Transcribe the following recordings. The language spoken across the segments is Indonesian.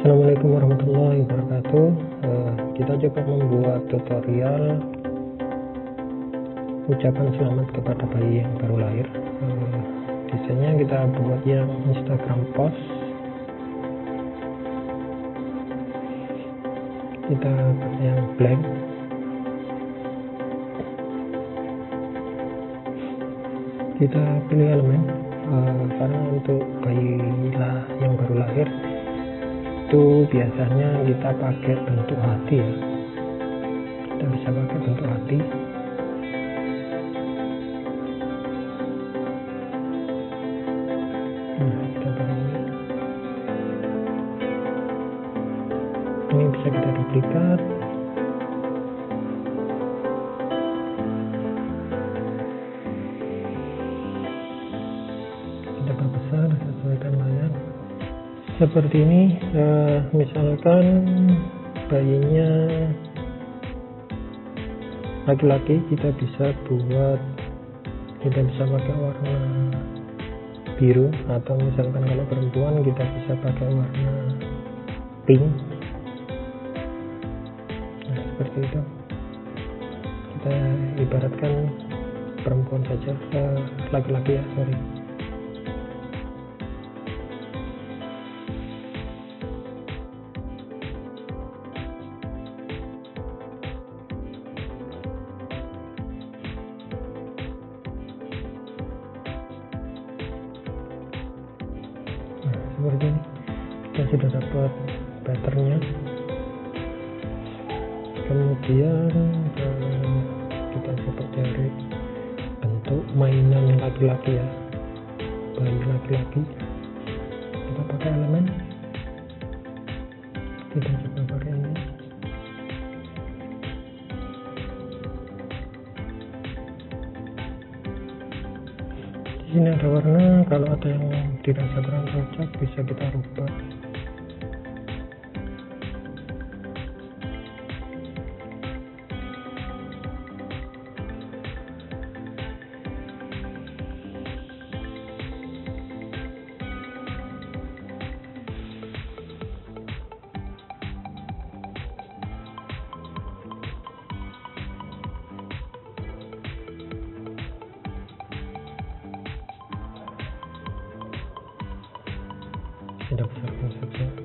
Assalamualaikum warahmatullahi wabarakatuh. Uh, kita coba membuat tutorial ucapan selamat kepada bayi yang baru lahir. Uh, desainnya kita buat yang Instagram post. Kita yang blank. Kita pilih elemen uh, karena untuk bayi yang baru lahir itu biasanya kita pakai bentuk hati. Ya kita bisa pakai bentuk hati. Nah ini bisa kita duplikat seperti ini uh, misalkan bayinya laki-laki kita bisa buat kita bisa pakai warna biru atau misalkan kalau perempuan kita bisa pakai warna pink. Nah seperti itu. Kita ibaratkan perempuan saja eh, laki-laki ya sorry seperti ini. Kita sudah dapat patternnya kemudian eh, kita coba cari bentuk mainan laki-laki ya. Bayi laki-laki. Kita pakai elemen. Kita coba pakai ini sini ada warna kalau ada yang dirasa kurang cocok bisa kita rubah tidak besarkan saja seperti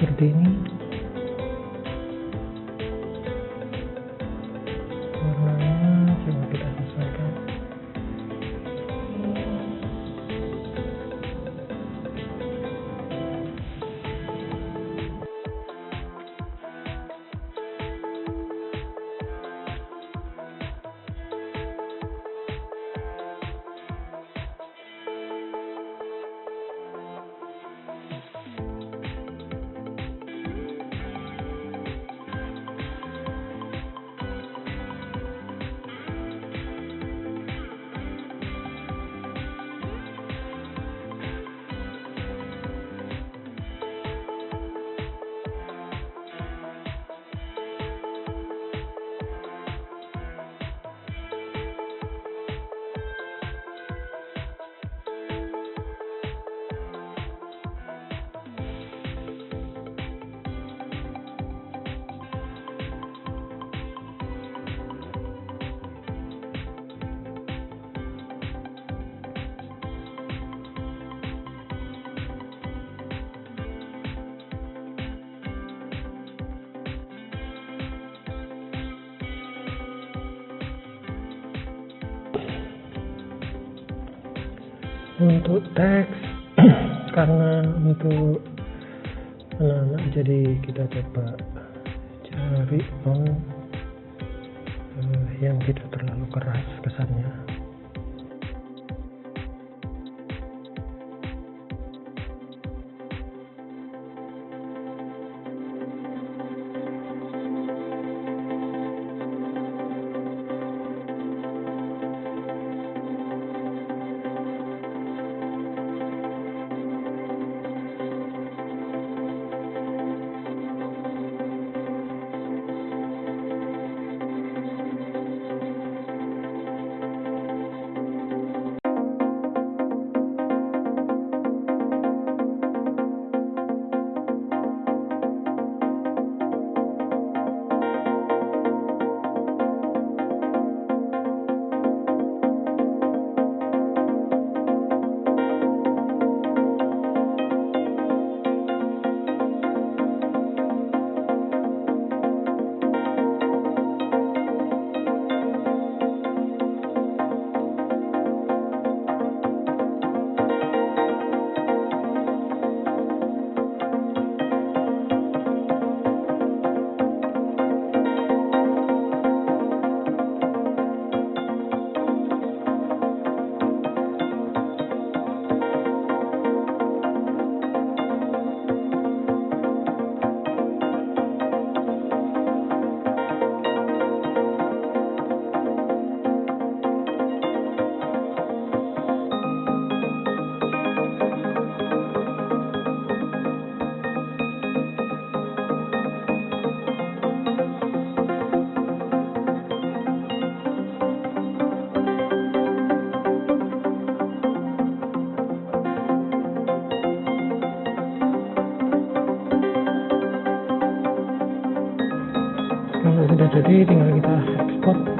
ini warnanya untuk teks karena untuk anak-anak jadi kita coba cari uh, yang tidak terlalu keras kesannya tinggal kita spot